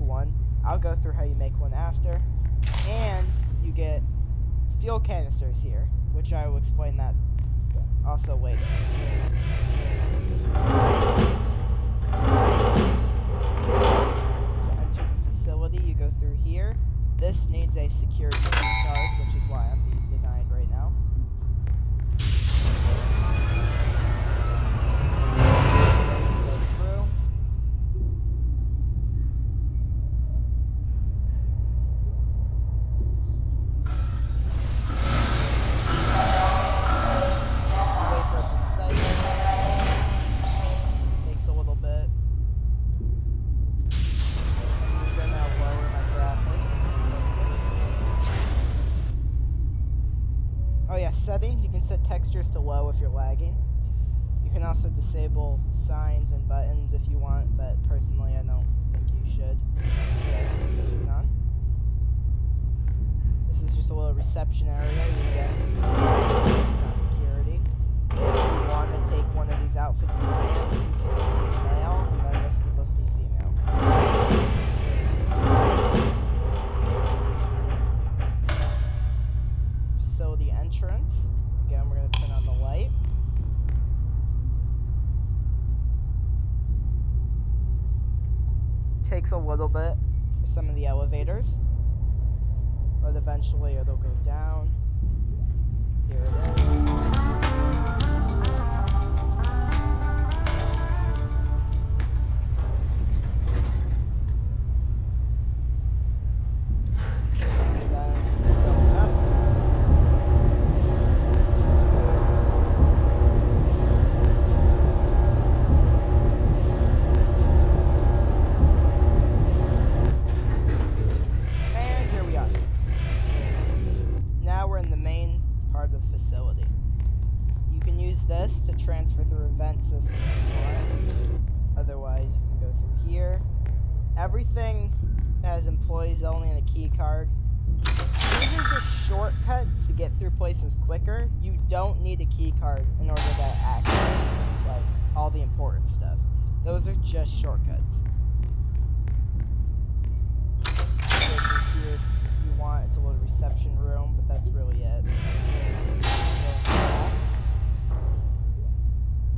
one. I'll go through how you make one after. And you get fuel canisters here, which I will explain that also later. Enter the facility, you go through here. This needs a security disabled.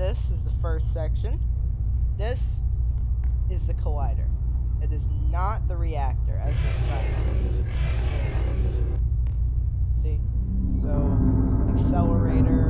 This is the first section. This is the collider. It is not the reactor, as trying to see. See? So, accelerator,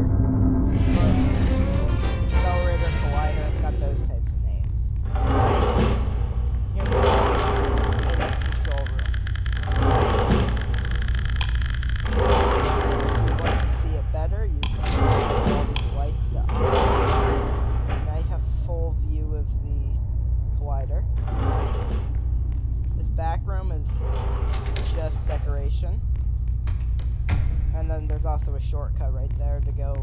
then there's also a shortcut right there to go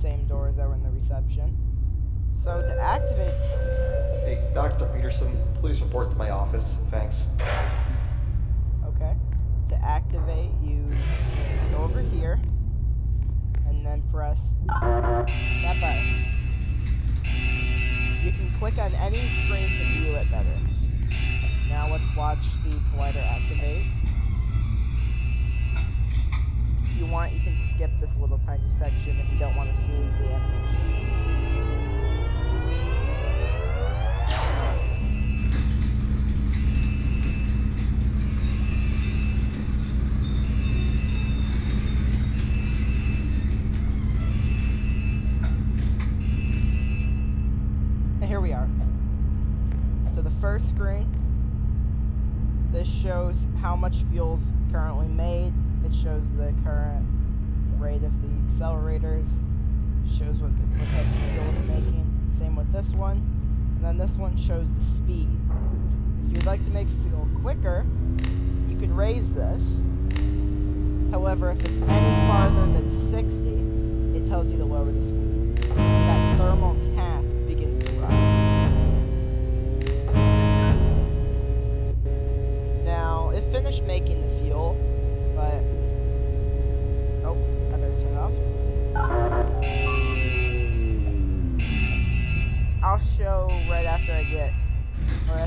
same doors that were in the reception. So to activate Hey, Dr. Peterson, please report to my office. Thanks. Okay. To activate, you go over here and then press that button. You can click on any screen to view it better. Now let's watch the collider activate. If you want, you can skip this little tiny section if you don't want to see the animation. And here we are. So the first screen, this shows how much fuel's currently made. Shows the current rate of the accelerators. Shows what, the, what it's making. Same with this one. And then this one shows the speed. If you'd like to make fuel quicker, you can raise this. However, if it's any farther than 60, it tells you to lower the speed. That thermal cap begins to rise. Now, it finished making the fuel,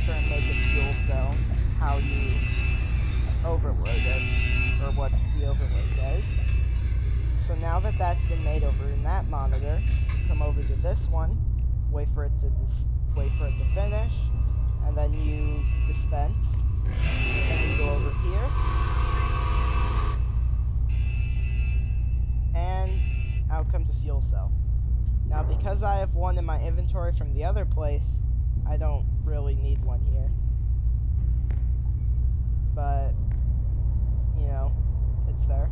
I make a fuel cell, how you overload it, or what the overload does. So now that that's been made over in that monitor, come over to this one, wait for it to wait for it to finish, and then you dispense. You go over here, and out comes a fuel cell. Now, because I have one in my inventory from the other place, I don't really need one here. But, you know, it's there.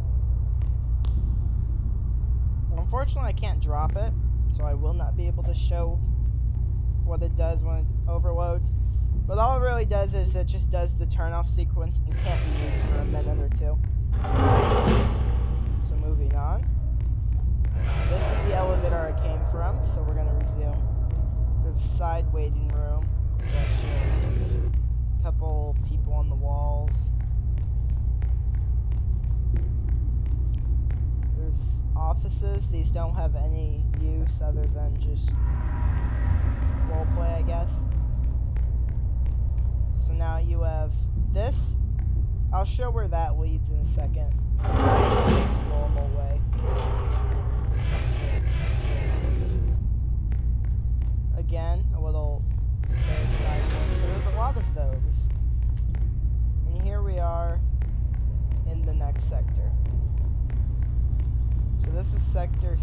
Unfortunately, I can't drop it, so I will not be able to show what it does when it overloads. But all it really does is it just does the turn-off sequence and can't be used for a minute or two. So moving on. This is the elevator I came from, so we're gonna resume. Side waiting room. Couple people on the walls. There's offices. These don't have any use other than just roleplay, I guess. So now you have this. I'll show where that leads in a second. Normal way. Again, a little there's a lot of those. And here we are in the next sector. So this is sector.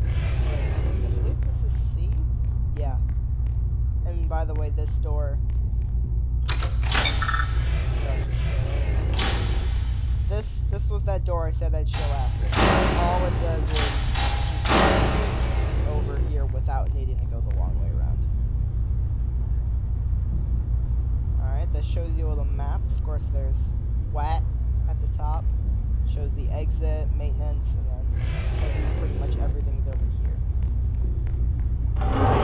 I believe this is C. Yeah. And by the way, this door. This this was that door I said I'd show after. All it does is without needing to go the long way around. Alright, this shows you a little map. Of course, there's wet at the top. Shows the exit, maintenance, and then pretty much everything's over here.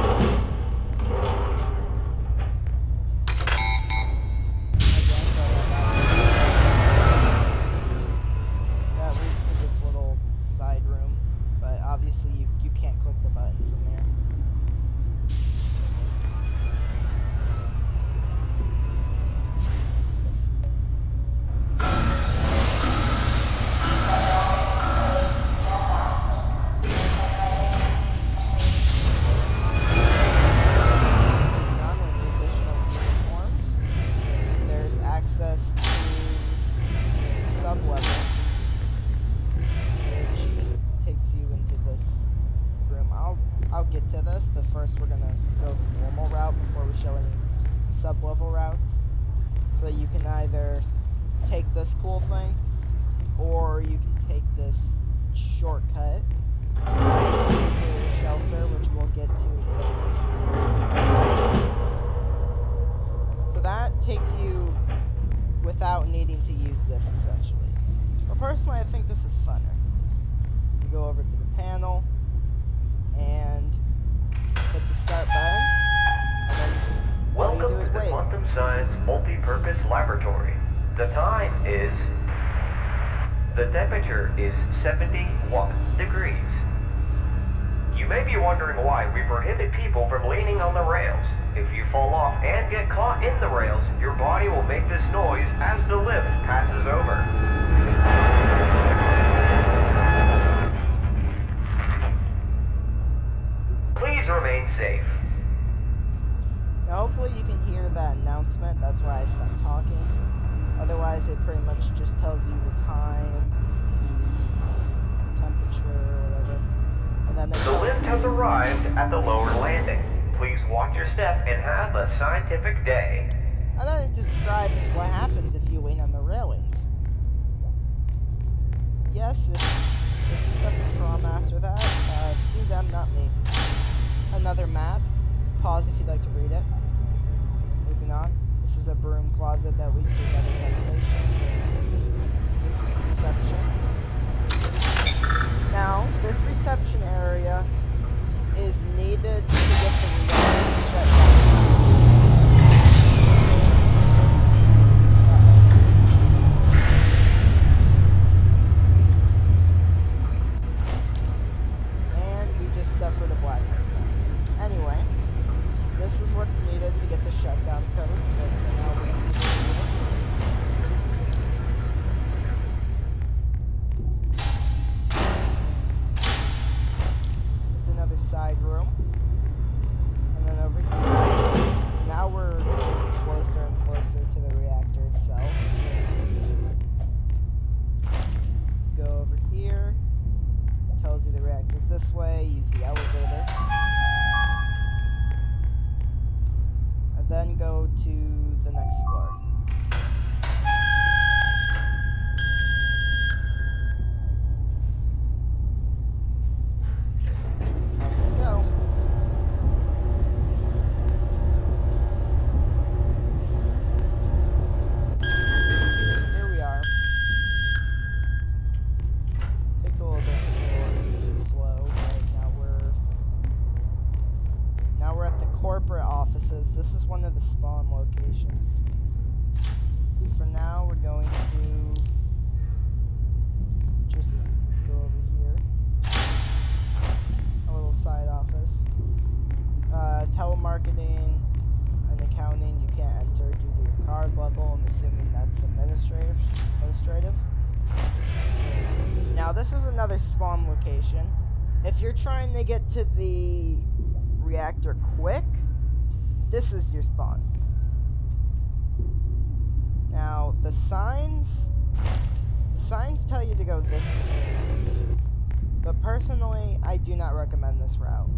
Science Multi-Purpose Laboratory. The time is... The temperature is 71 degrees. You may be wondering why we prohibit people from leaning on the rails. If you fall off and get caught in the rails, your body will make this noise as the lift passes over. Please remain safe. Announcement. That's why I stopped talking. Otherwise, it pretty much just tells you the time, the temperature, whatever. And then The lift has arrived at the lower landing. Please watch your step and have a scientific day. I then it describes what happens if you wait on the railings. Yes, if, if you suffer trauma after that, uh, sue them, not me. Another map. Pause if you'd like to read it. Moving on. Is a broom closet that ventilation. This reception. Now, this reception area is needed to get the reactor shut down. The reactor quick, this is your spawn. Now the signs the signs tell you to go this way. But personally, I do not recommend this route.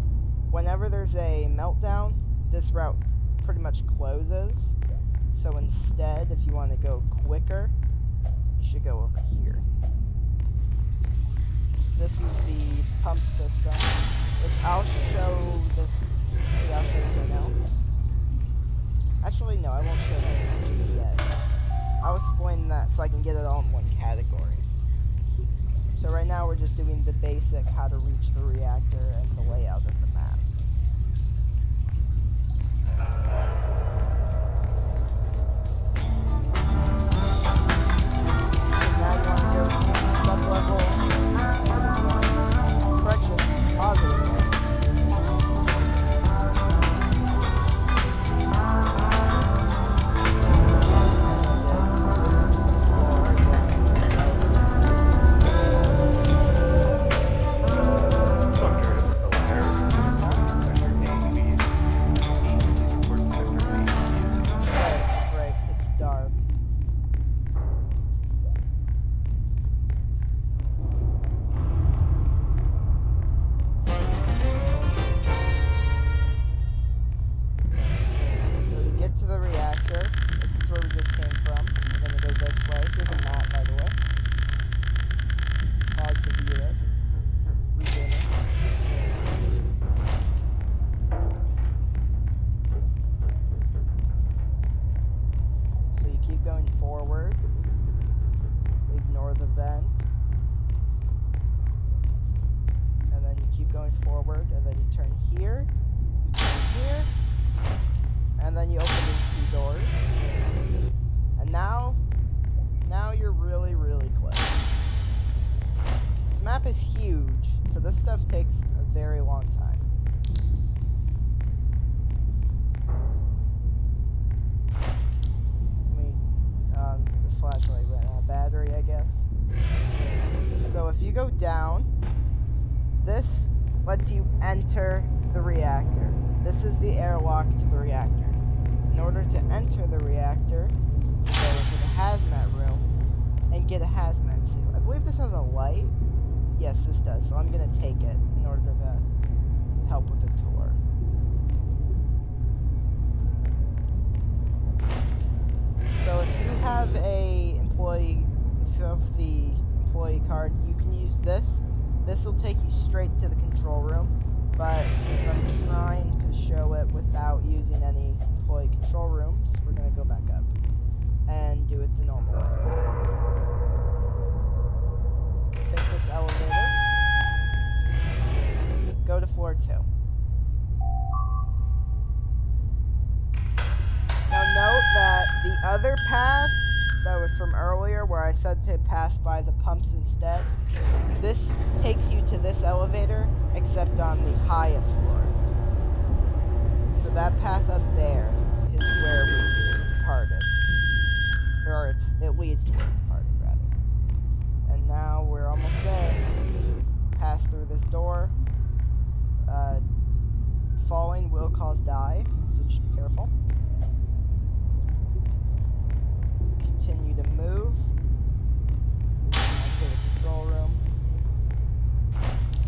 Whenever there's a meltdown, this route pretty much closes. So instead, if you want to go quicker, you should go over here. This is the pump system, I'll show this. Yeah, I'll show right now. Actually, no, I won't show that yet. I'll explain that so I can get it all in one category. So right now we're just doing the basic how to reach the reactor and the layout of this. This will take you straight to the control room. But since I'm trying to show it without using any employee control rooms, we're gonna go back up and do it the normal way. Take this elevator. Go to floor two. Now note that the other path that was from earlier where I said to pass by the pumps instead, this takes you to this elevator except on the highest floor. So that path up there is where we departed. Or it's, it leads to where we departed, rather. And now we're almost there. Pass through this door. Uh, falling will cause die, so just be careful. Continue to move. Enter the control room.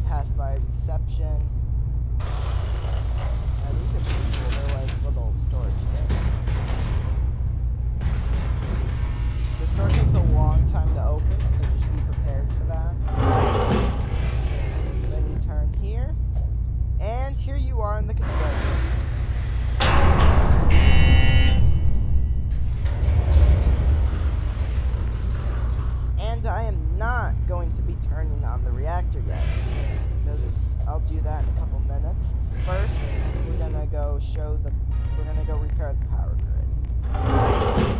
Pass by reception. Now, these are pretty cool. They're like little storage things. This door takes a long time to open, so just be prepared for that. Then you turn here. And here you are in the control room. I am not going to be turning on the reactor yet. Because I'll do that in a couple minutes. First, we're gonna go show the we're gonna go repair the power grid.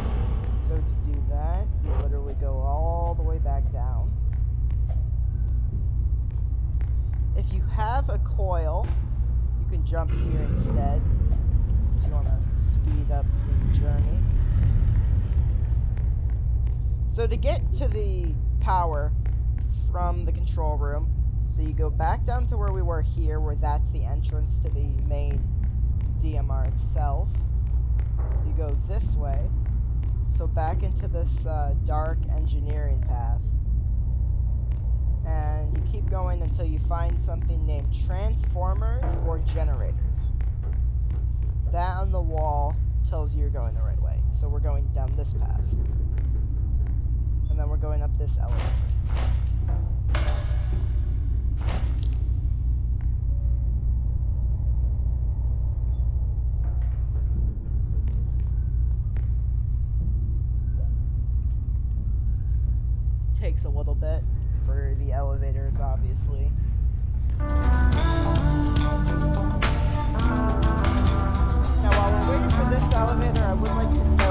So to do that, you literally go all the way back down. If you have a coil, you can jump here instead. If you wanna speed up the journey. So to get to the power from the control room, so you go back down to where we were here, where that's the entrance to the main DMR itself. You go this way, so back into this uh, dark engineering path. And you keep going until you find something named transformers or generators. That on the wall tells you you're going the right way. So we're going down this path and then we're going up this elevator. Takes a little bit for the elevators, obviously. Now, while we're waiting for this elevator, I would like to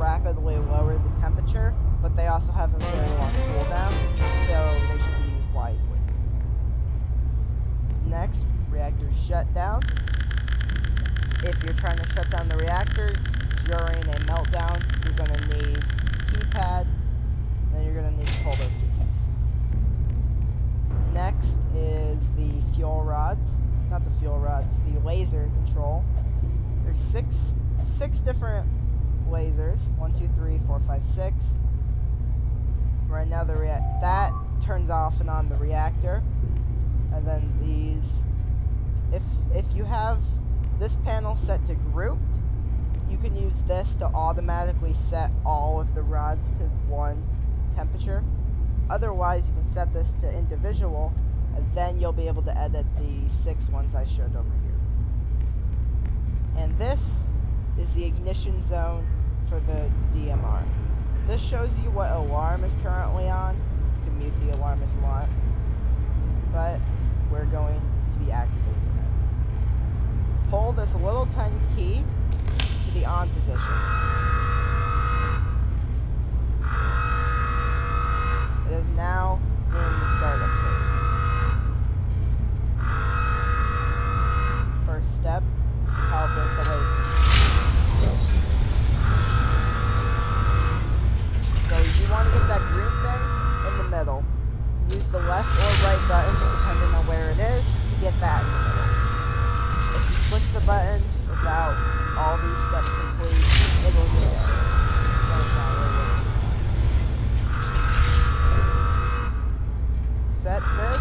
rapidly lower the temperature, but they also have a very long cooldown, so they should be used wisely. Next, reactor shutdown. If you're trying to shut down the reactor during a meltdown, you're going to need keypad, then you're going to need to pull those two Next is the fuel rods, not the fuel rods, the laser control. There's six, six different Lasers One, two, three, four, five, six. Right now the react that turns off and on the reactor. And then these if if you have this panel set to grouped, you can use this to automatically set all of the rods to one temperature. Otherwise, you can set this to individual, and then you'll be able to edit the six ones I showed over here. And this is the ignition zone for the DMR. This shows you what alarm is currently on. You can mute the alarm if you want. But we're going to be activating it. Pull this little tiny key to the on position. It is now in the startup phase. First step calibrate the left or right buttons depending on where it is to get that. If you push the button without all these steps complete, it will really working. Set this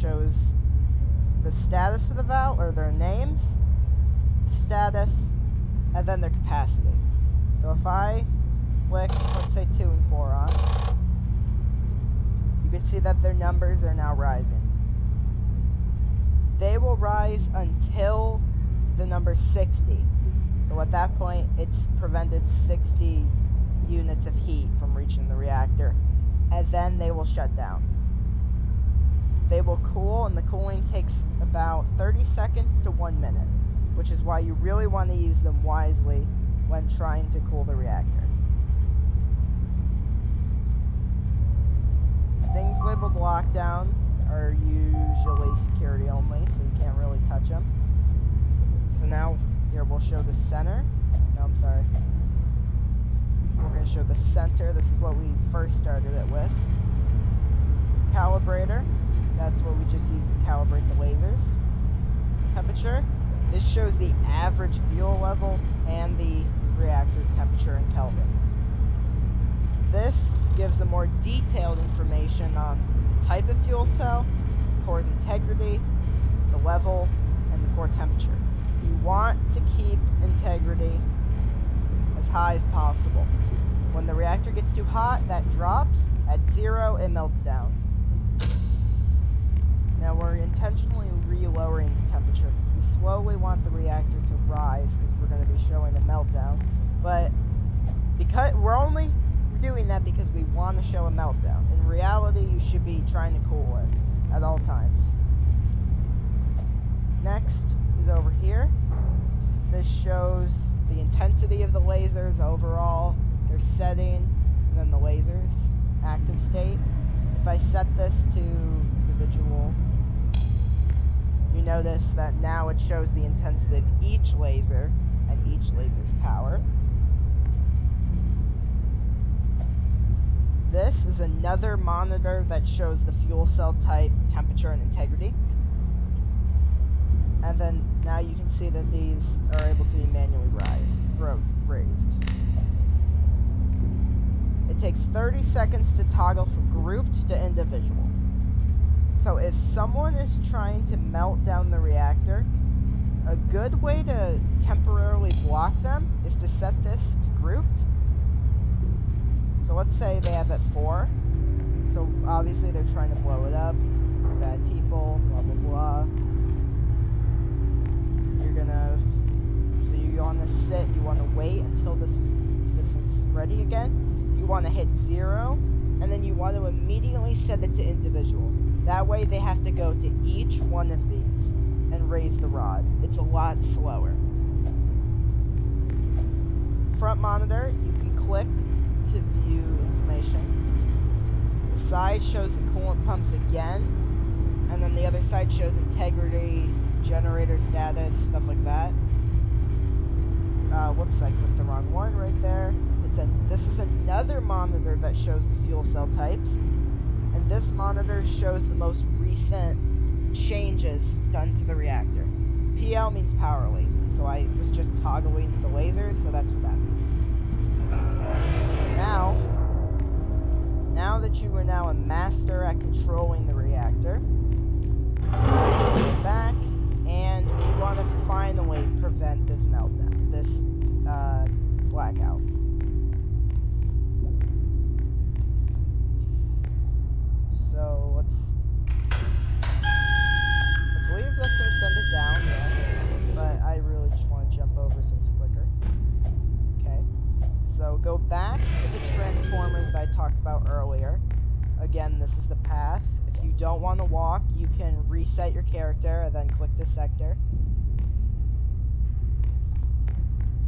shows the status of the valve or their names, status, and then their capacity. So if I flick, let's say two and four on, you can see that their numbers are now rising they will rise until the number 60. So at that point, it's prevented 60 units of heat from reaching the reactor, and then they will shut down. They will cool, and the cooling takes about 30 seconds to one minute, which is why you really want to use them wisely when trying to cool the reactor. Things labeled lockdown are usually security only, so you can't really touch them. So now here we'll show the center. No, I'm sorry. We're going to show the center. This is what we first started it with. Calibrator. That's what we just used to calibrate the lasers. Temperature. This shows the average fuel level and the reactor's temperature in Kelvin. This gives a more detailed information on the type of fuel cell, core's integrity, the level, and the core temperature. You want to keep integrity as high as possible. When the reactor gets too hot, that drops. At zero, it melts down. Now we're intentionally re-lowering the temperature because we slowly want the reactor to rise because we're going to be showing a meltdown. But because we're only doing that because we want to show a meltdown. In reality, you should be trying to cool it at all times. Next is over here. This shows the intensity of the lasers overall, their setting, and then the lasers active state. If I set this to individual, you notice that now it shows the intensity of each laser and each laser's power. This is another monitor that shows the fuel cell type, temperature, and integrity. And then now you can see that these are able to be manually raised. raised. It takes 30 seconds to toggle from grouped to individual. So if someone is trying to melt down the reactor, a good way to temporarily block them is to set this to grouped. So let's say they have it 4. So obviously they're trying to blow it up. Bad people, blah blah blah. You're gonna so you want to sit, you want to wait until this is this is ready again. You want to hit 0 and then you want to immediately set it to individual. That way they have to go to each one of these and raise the rod. It's a lot slower. Front monitor, you can click to view information. The side shows the coolant pumps again, and then the other side shows integrity, generator status, stuff like that. Uh, whoops, I clicked the wrong one right there. It's a, this is another monitor that shows the fuel cell types, and this monitor shows the most recent changes done to the reactor. PL means power laser, so I was just toggling the lasers, so that's what that means. Now, now that you are now a master at controlling the reactor, back, and we want to finally prevent this meltdown, this uh, blackout. So let's. I believe that's gonna send it down, yeah. But I really just want to jump over so it's quicker. Okay. So go back to the transformers that I talked about earlier. Again, this is the path. If you don't want to walk, you can reset your character and then click the sector.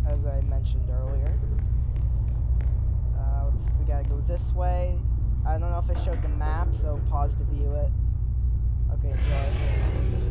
As I mentioned earlier. Uh, we gotta go this way. I don't know if I showed the map, so pause to view it. Okay.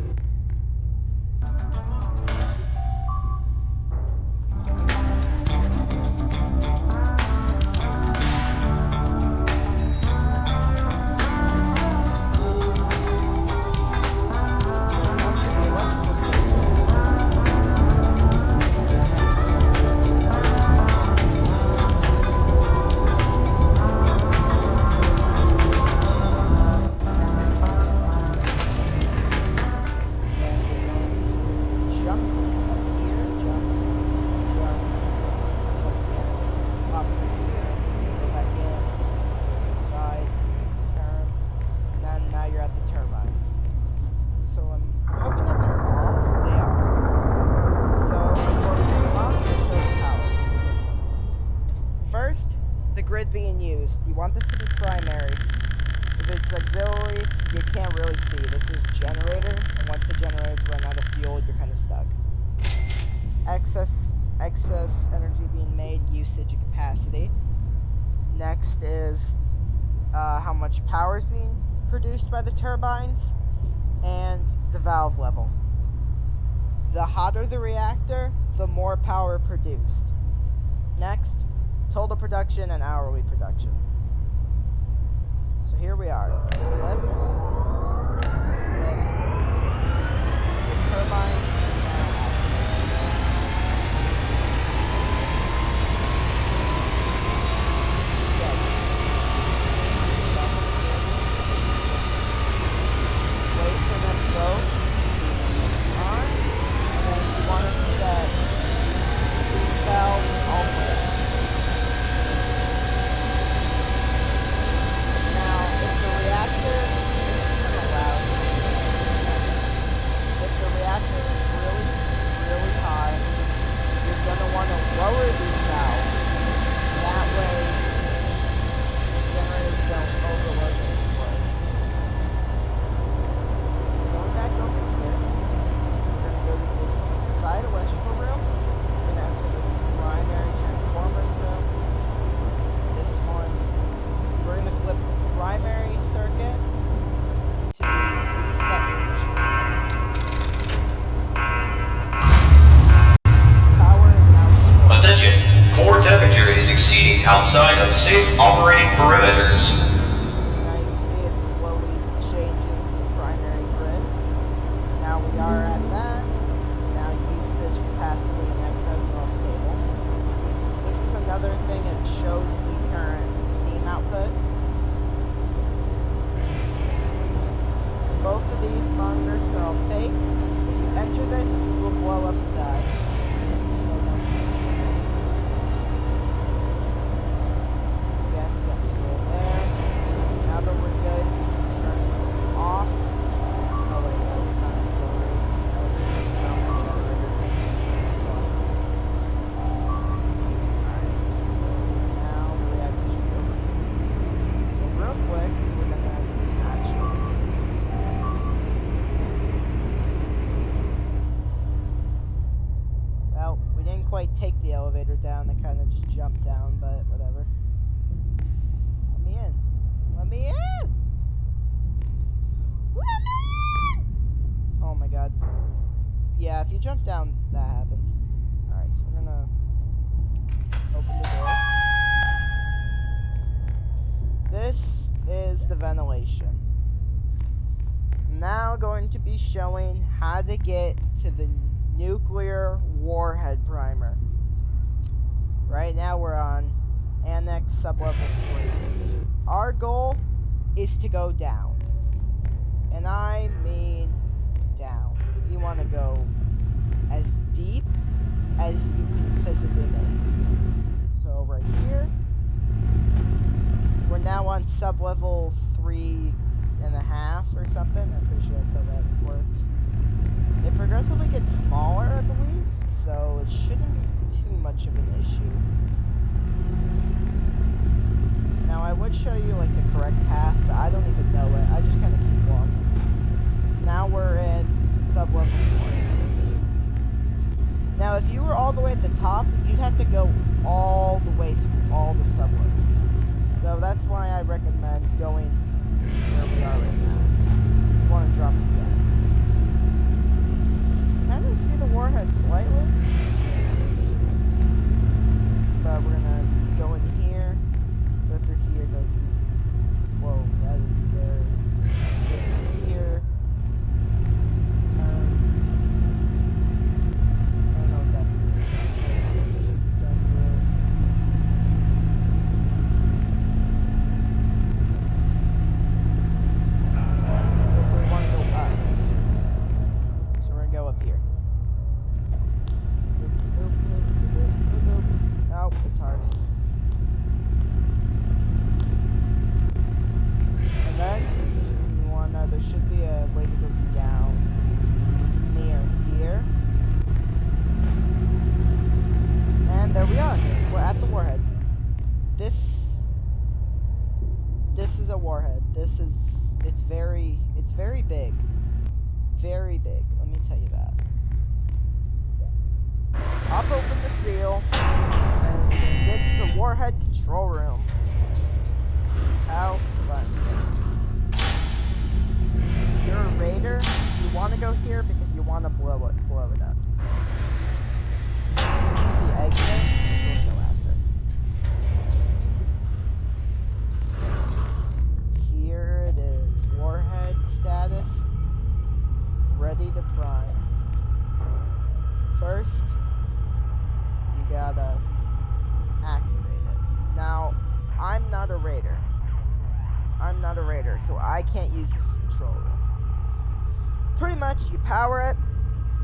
You it,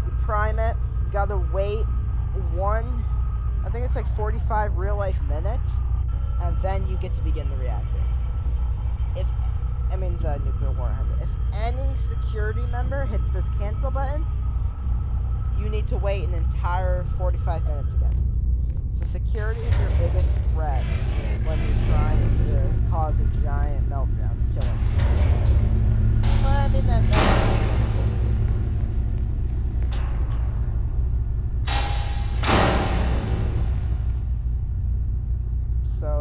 you prime it, you gotta wait one, I think it's like 45 real life minutes, and then you get to begin the reactor. If, I mean the nuclear warhead, if any security member hits this cancel button, you need to wait an entire 45 minutes again. So security is your biggest threat when you're trying to cause a giant meltdown and kill him. Well, I mean that.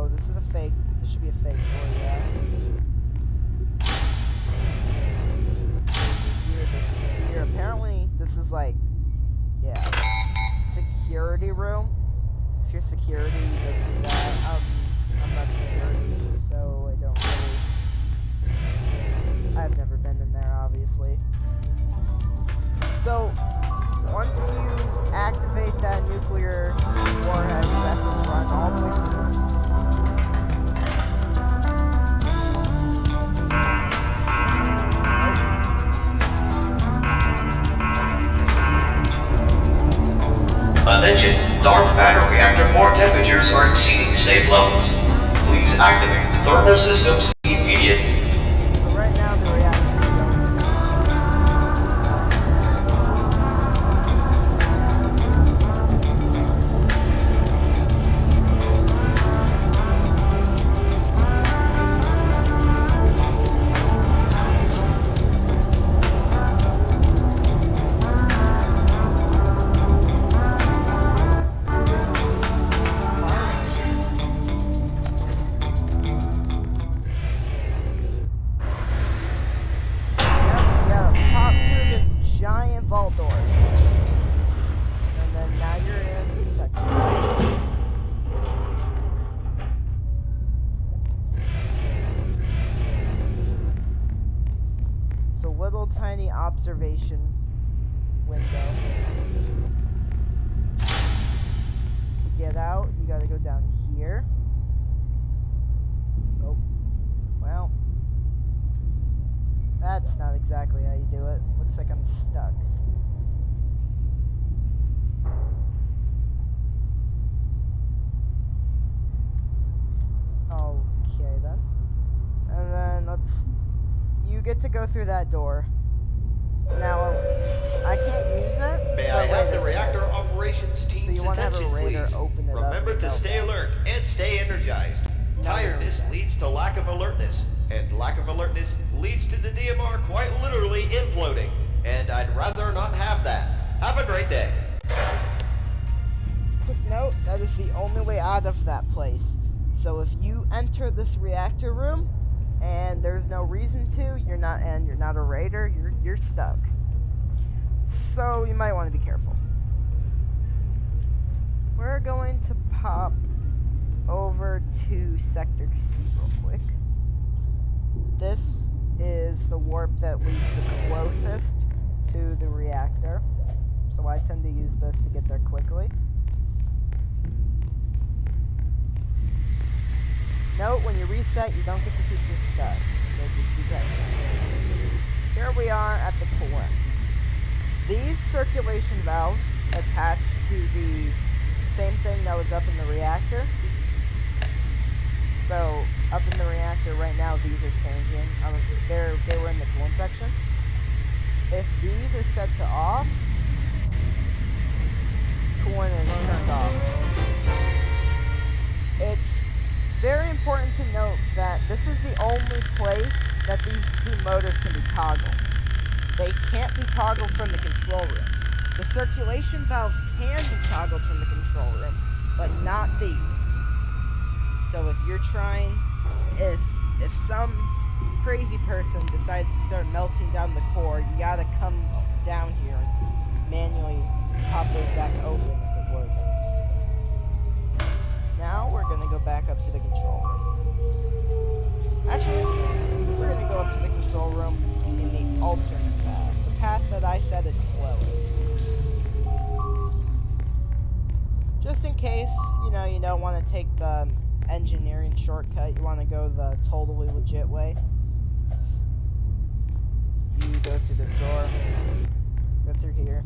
This is a fake. This should be a fake door, yeah. Apparently, this is like, yeah, security room. If you're security, you go through that. Um, I'm not security, so I don't really. I've never been in there, obviously. So, once you activate that nuclear warhead, you have to run all the way through. Attention, dark matter reactor core temperatures are exceeding safe levels. Please activate the thermal systems And I'd rather not have that. Have a great day. Quick note, that is the only way out of that place. So if you enter this reactor room and there's no reason to, you're not and you're not a raider, you're you're stuck. So you might want to be careful. We're going to pop over to sector C real quick. This is the warp that leads the closest to the reactor. So I tend to use this to get there quickly. Note, when you reset, you don't get to keep your stuff. Here we are at the core. These circulation valves attach to the same thing that was up in the reactor. So, up in the reactor right now, these are changing. Um, they're, they were in the coolant section. If these are set to off, coolant is turned off. It's very important to note that this is the only place that these two motors can be toggled. They can't be toggled from the control room. The circulation valves can be toggled from the control room, but not these. So if you're trying, if if some crazy person decides to start melting down the core, you gotta come down here and manually pop those back open if it works. Now we're gonna go back up to the control room. Actually, we're gonna go up to the control room in the alternate path. The path that I said is slow. Just in case, you know, you don't want to take the engineering shortcut. You want to go the totally legit way go through this door. Go through here.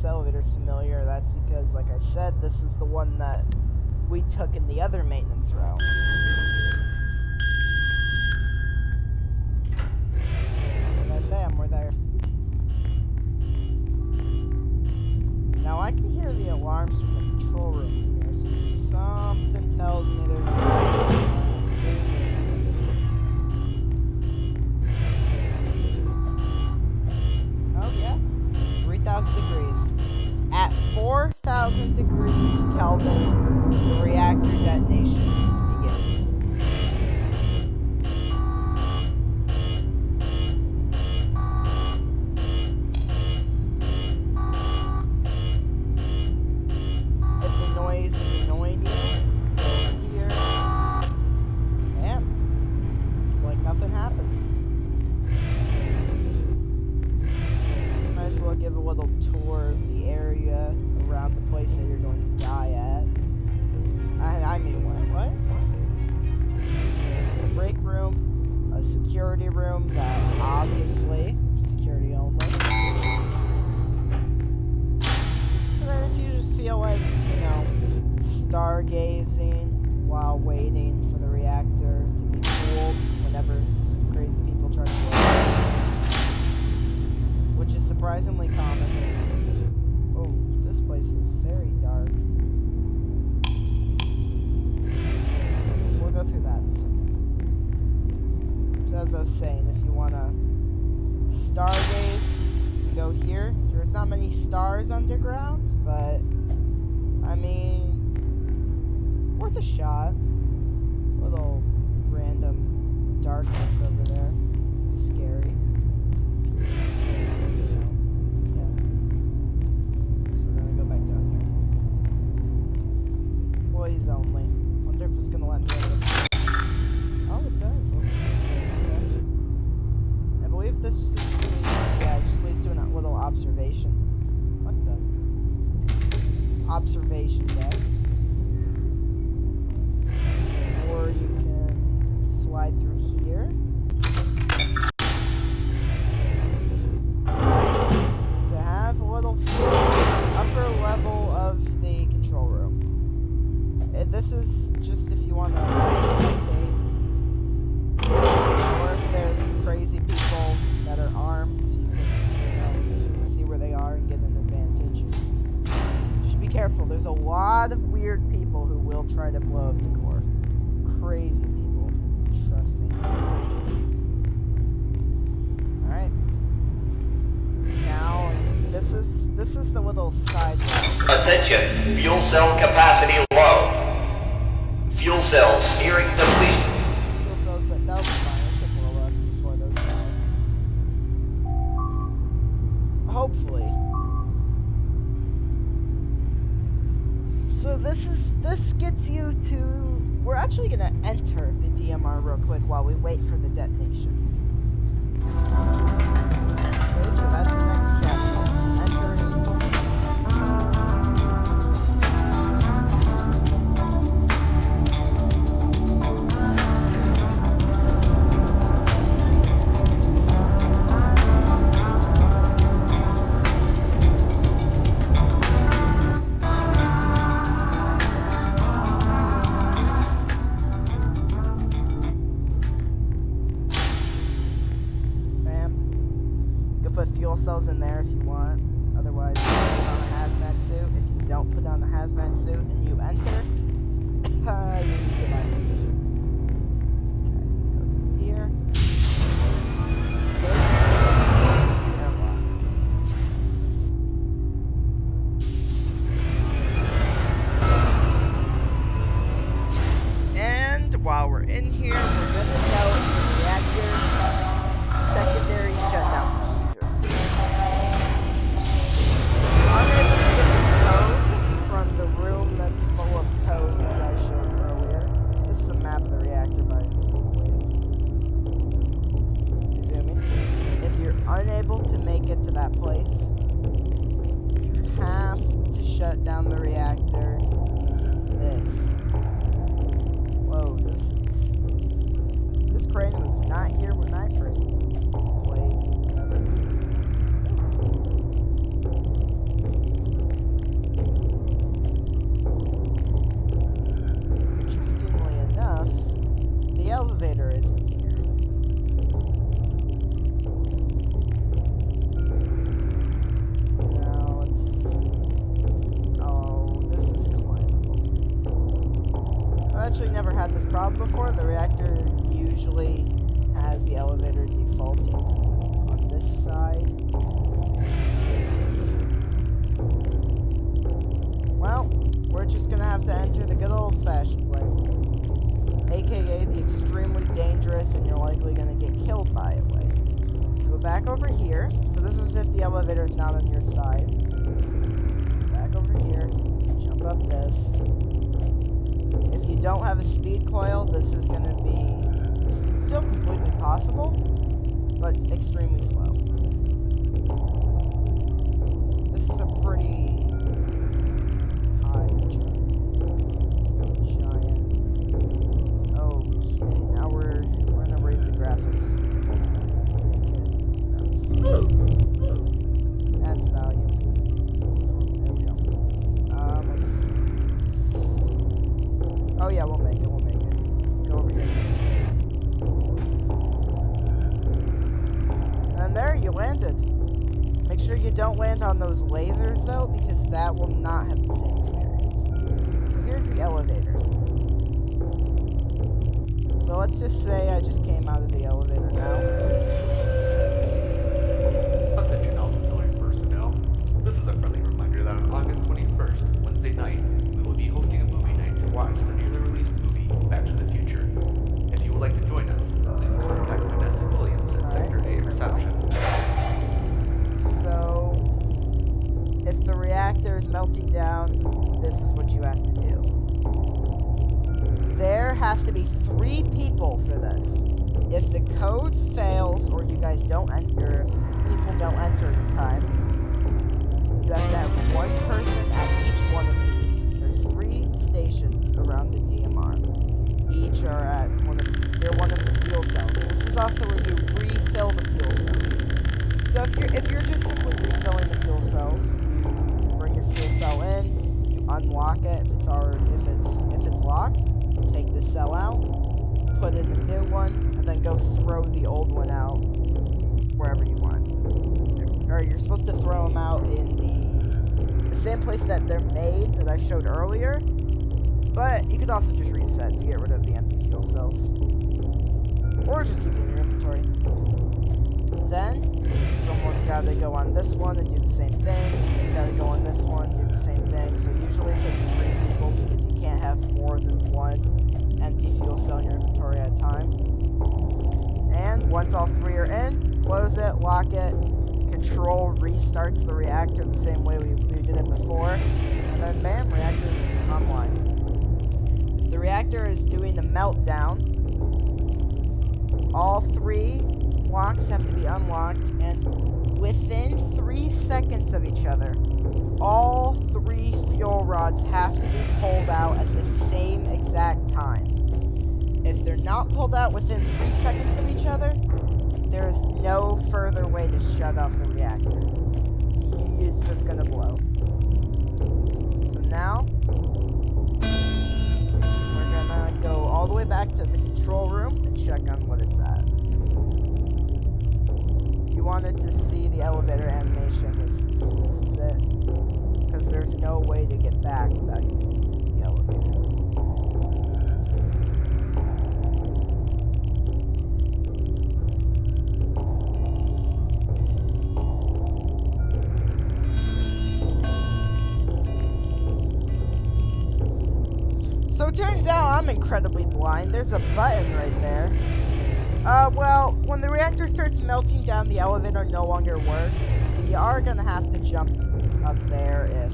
this elevator's familiar, that's because, like I said, this is the one that we took in the other maintenance route. So let's just say I just came out of the elevator now. Attention auxiliary personnel. This is a friendly reminder that on August 21st, Wednesday night, we will be hosting a movie night to watch the newly released movie Back to the Future. If you would like to join us, please contact Vanessa Williams at Alright. Sector A reception. So, if the reactor is melting down, this is what you have to do. There has to be three people for this. If the code fails, or you guys don't enter, people don't enter in time, you have to have one person at each one of these. There's three stations around the DMR. Each are at one of they're one of the fuel cells. This is also where you refill the fuel cells. So if you're if you're just simply refilling the fuel cells, you bring your fuel cell in, you unlock it if it's already if it's if it's locked, cell out, put in a new one, and then go throw the old one out wherever you want. Or you're supposed to throw them out in the the same place that they're made that I showed earlier. But you could also just reset to get rid of the empty fuel cells. Or just keep it in your inventory. Then, someone's got to go on this one and do the same thing. Got to go on this one, do the same thing. So usually it takes three people because you can't have more than one empty fuel cell in your inventory at a time. And once all three are in, close it, lock it. Control restarts the reactor the same way we, we did it before. And then bam, reactor is online. If the reactor is doing the meltdown, all three locks have to be unlocked, and within three seconds of each other, all three fuel rods have to be pulled out at the same exact time. If they're not pulled out within three seconds of each other, there is no further way to shut off the reactor. It's just gonna blow. So now, we're gonna go all the way back to the control room and check on what it's at. If you wanted to see the elevator animation, this is, this is it. Because there's no way to get back without using the elevator. It turns out I'm incredibly blind. There's a button right there. Uh, well, when the reactor starts melting down, the elevator no longer works. You are gonna have to jump up there if,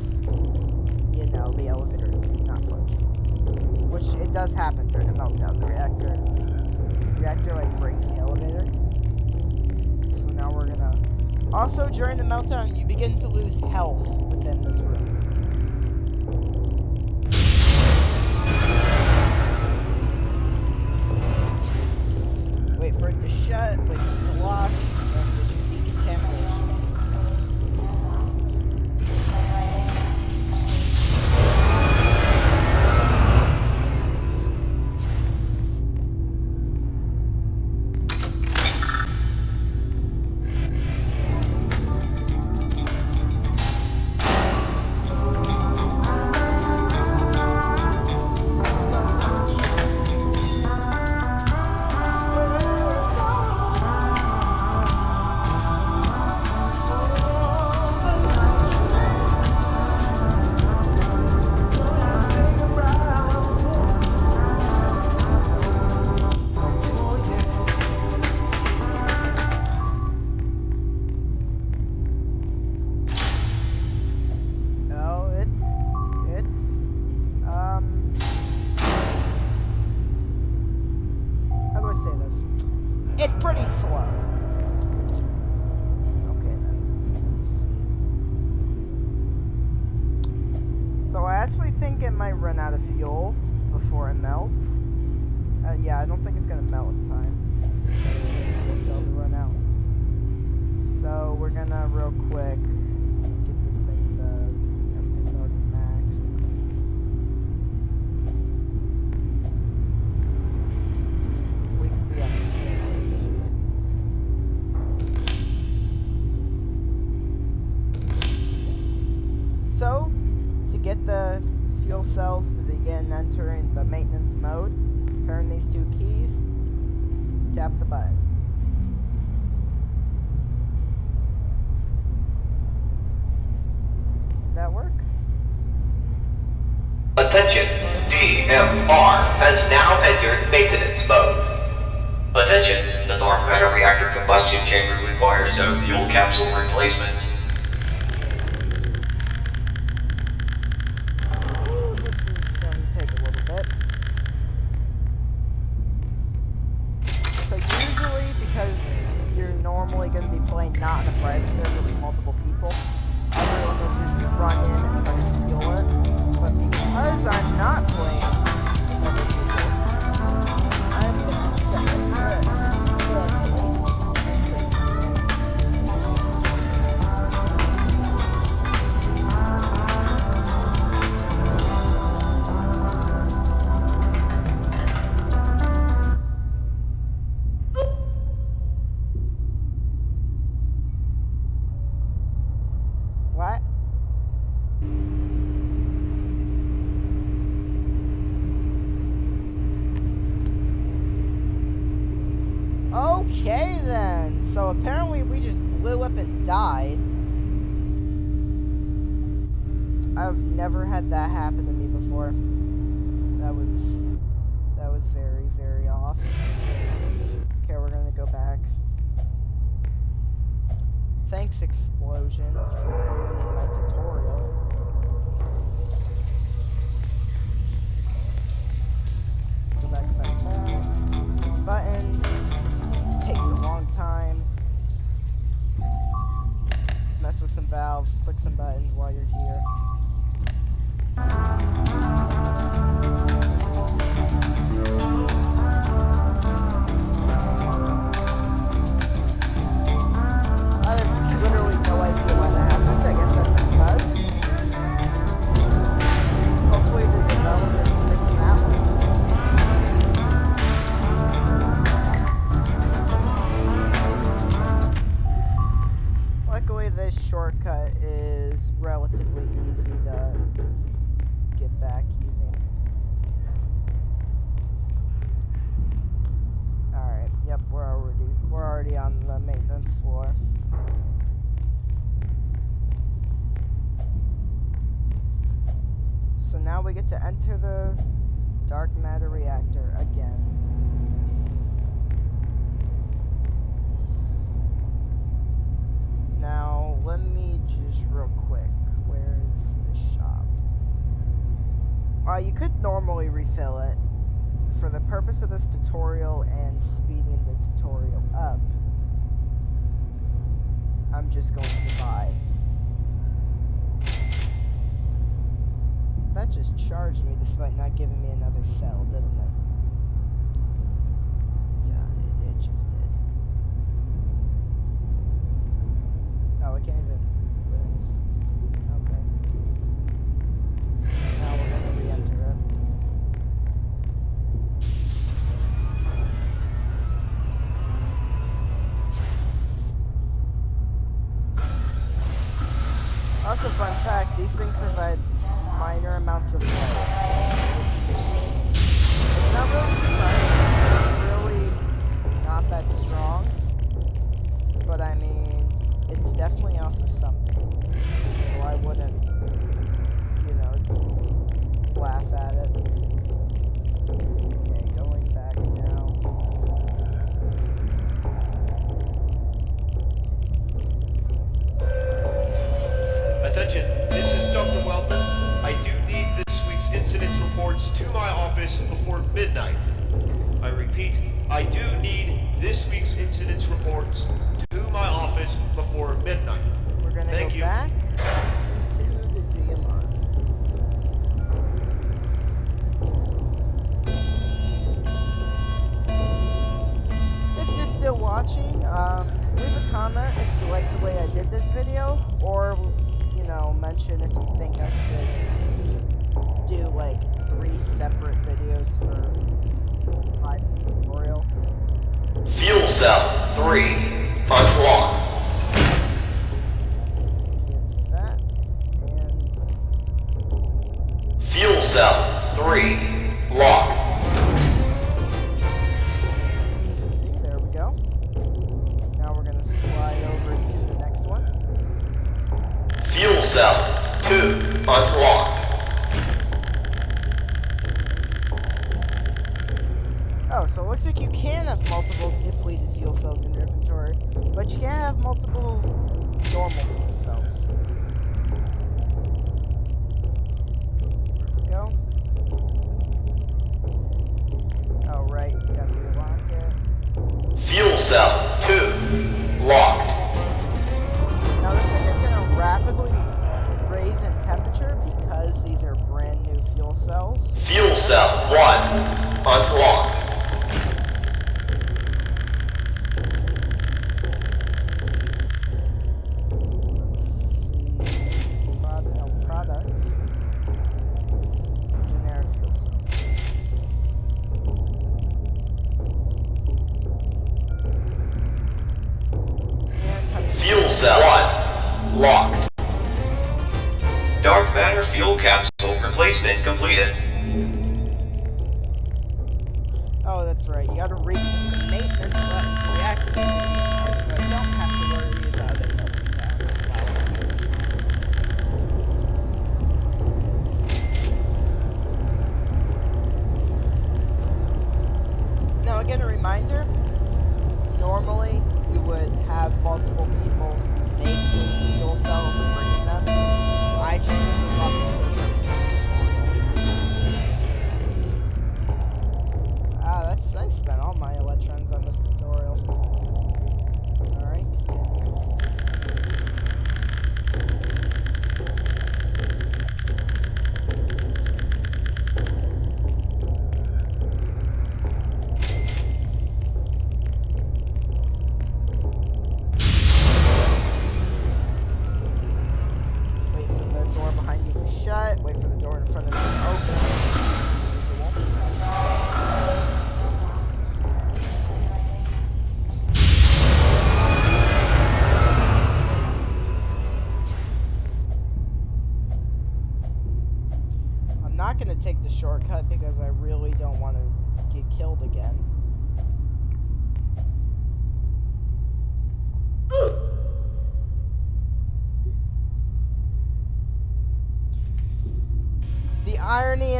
you know, the elevator is not functioning. Which it does happen during a meltdown. The reactor, the reactor like breaks the elevator. So now we're gonna. Also, during the meltdown, you begin to lose health within this room. Shut, it to lock,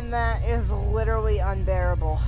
and that is literally unbearable.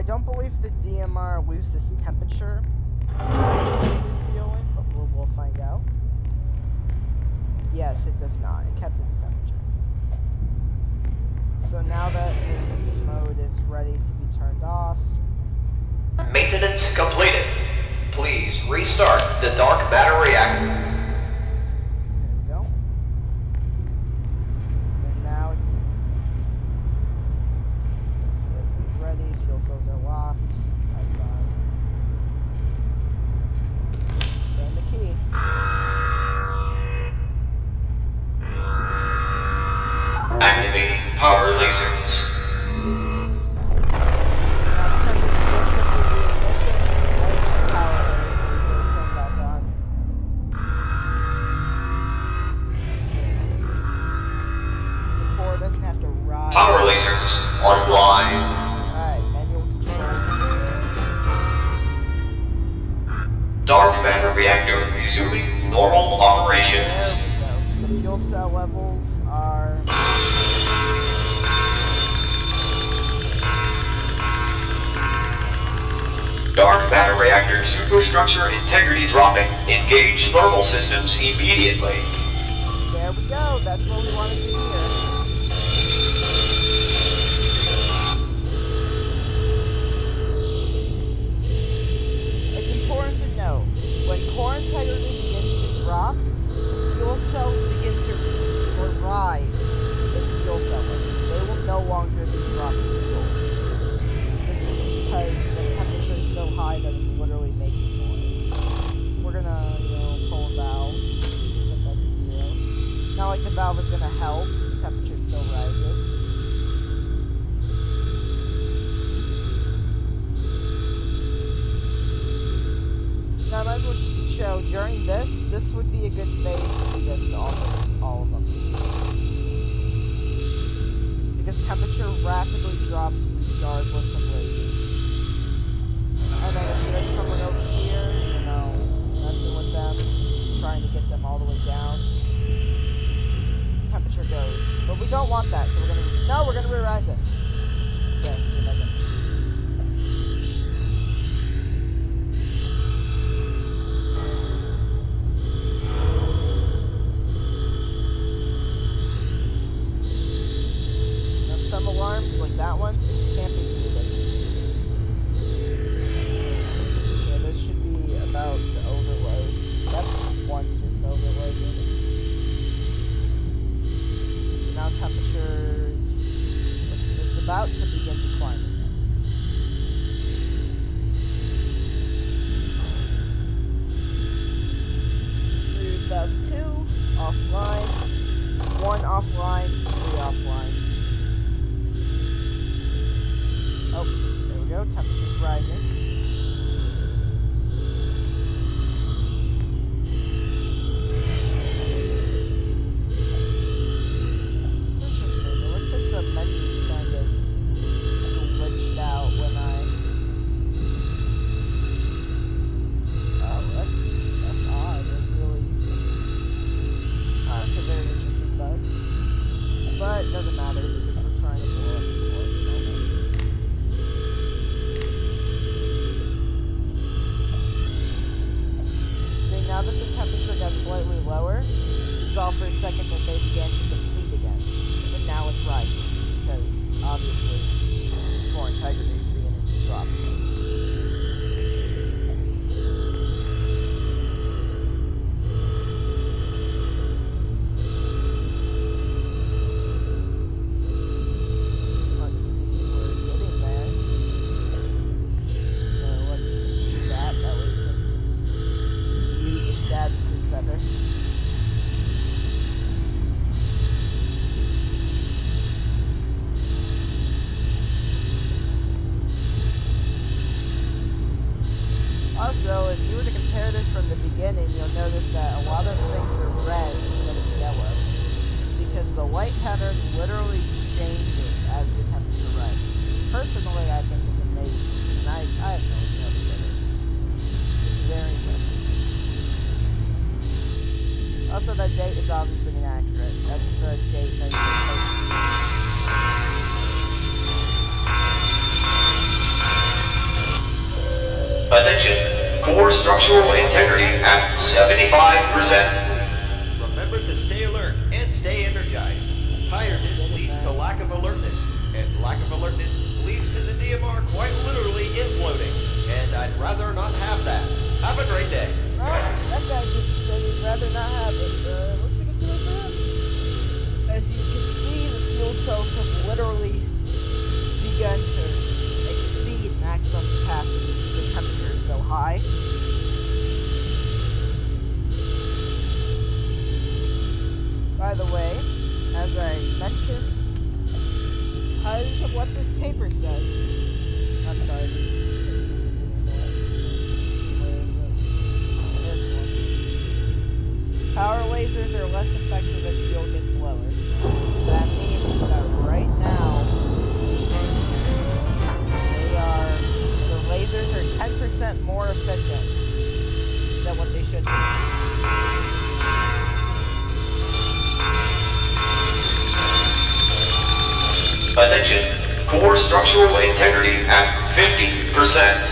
I don't believe the DMR loses temperature but we'll, we'll find out. Yes, it does not. It kept its temperature. So now that maintenance mode is ready to be turned off. Maintenance completed. Please restart the dark matter reactor. thermal systems immediately. Structural integrity at 50%.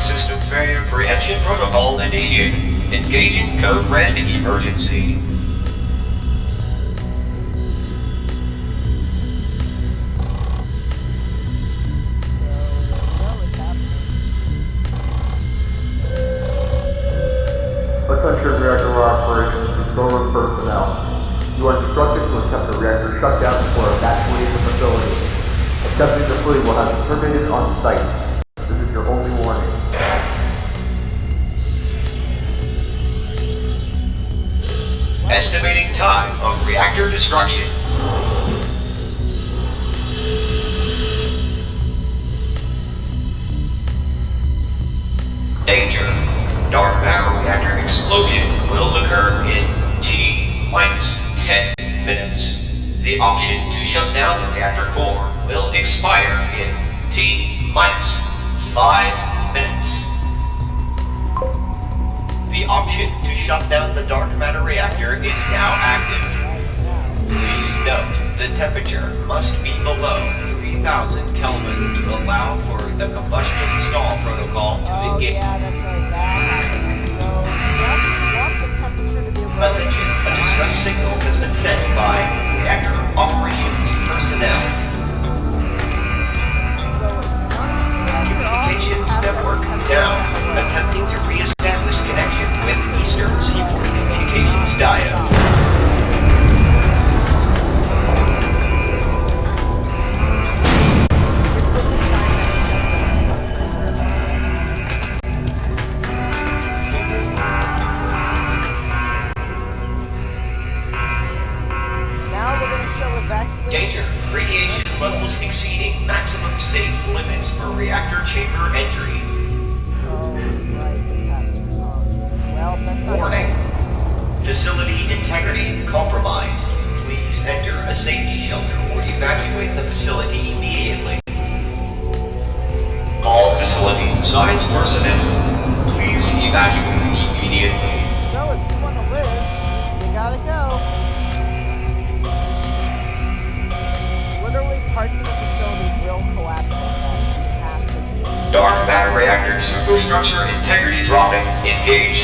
system failure prevention protocol initiated. Engaging code red emergency. destruction.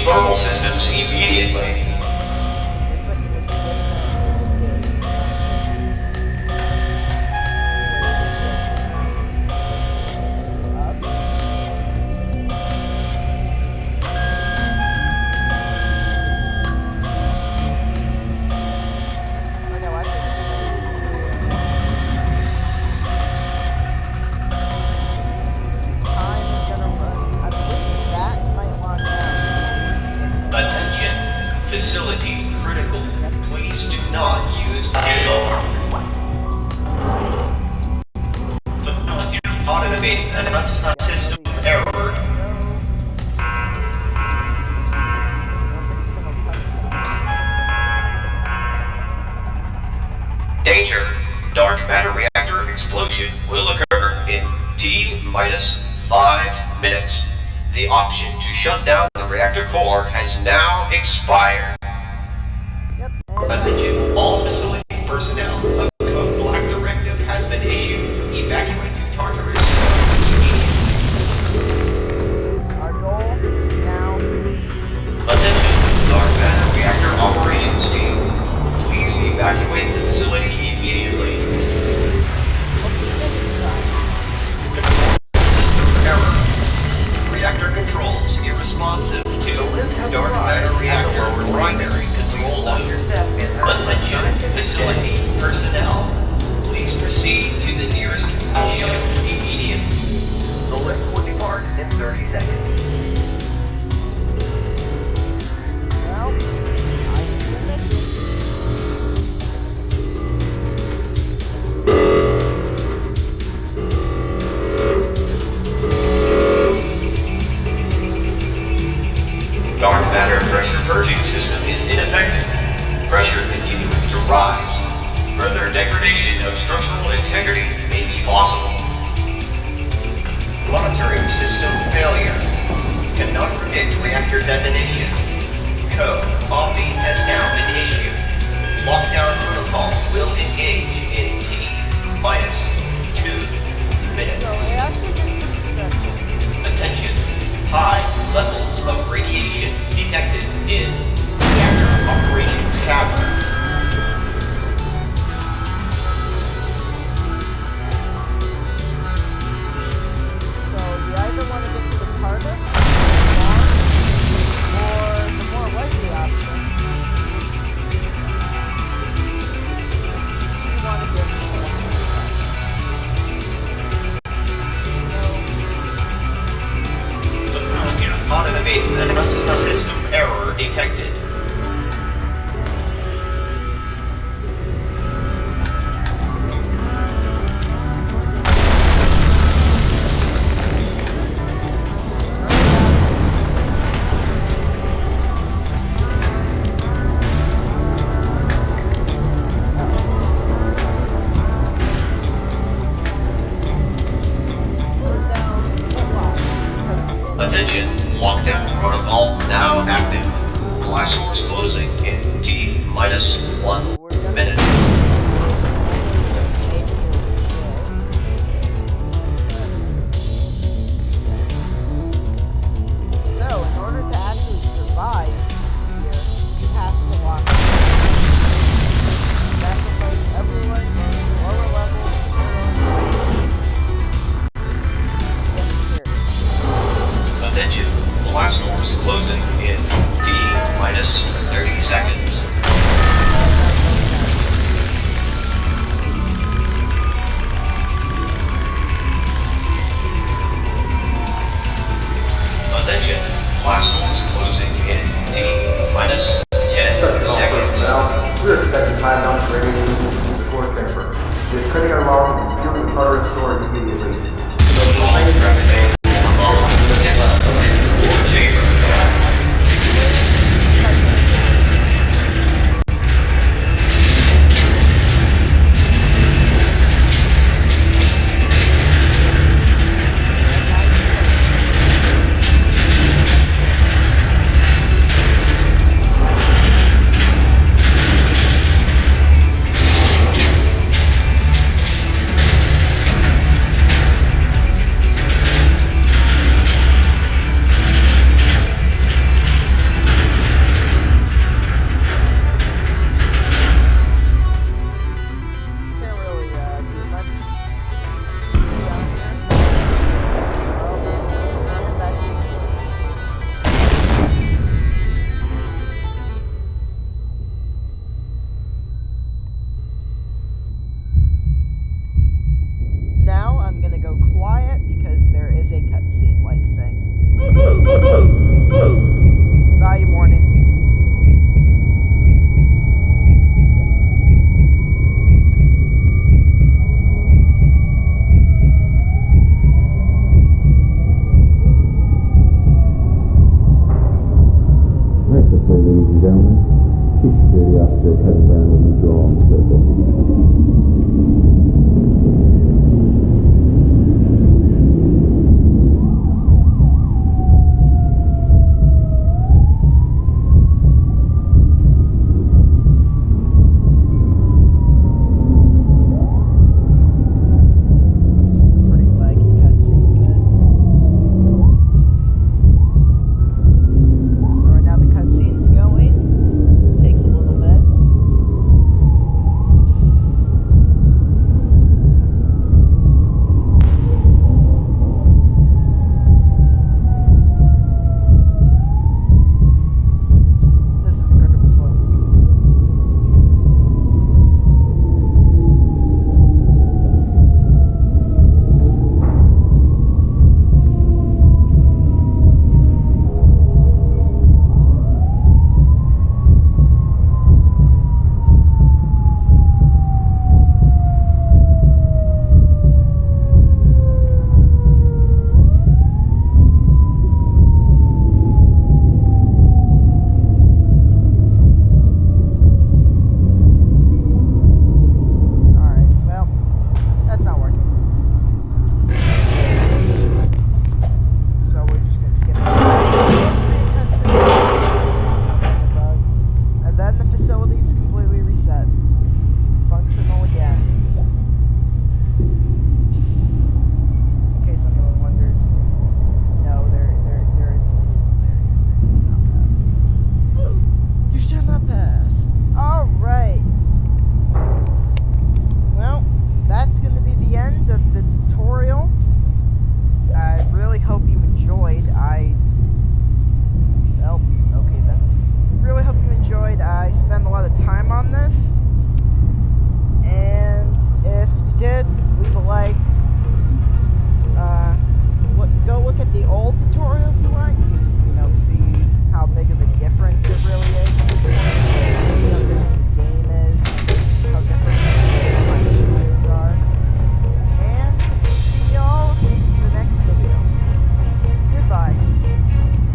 normal system.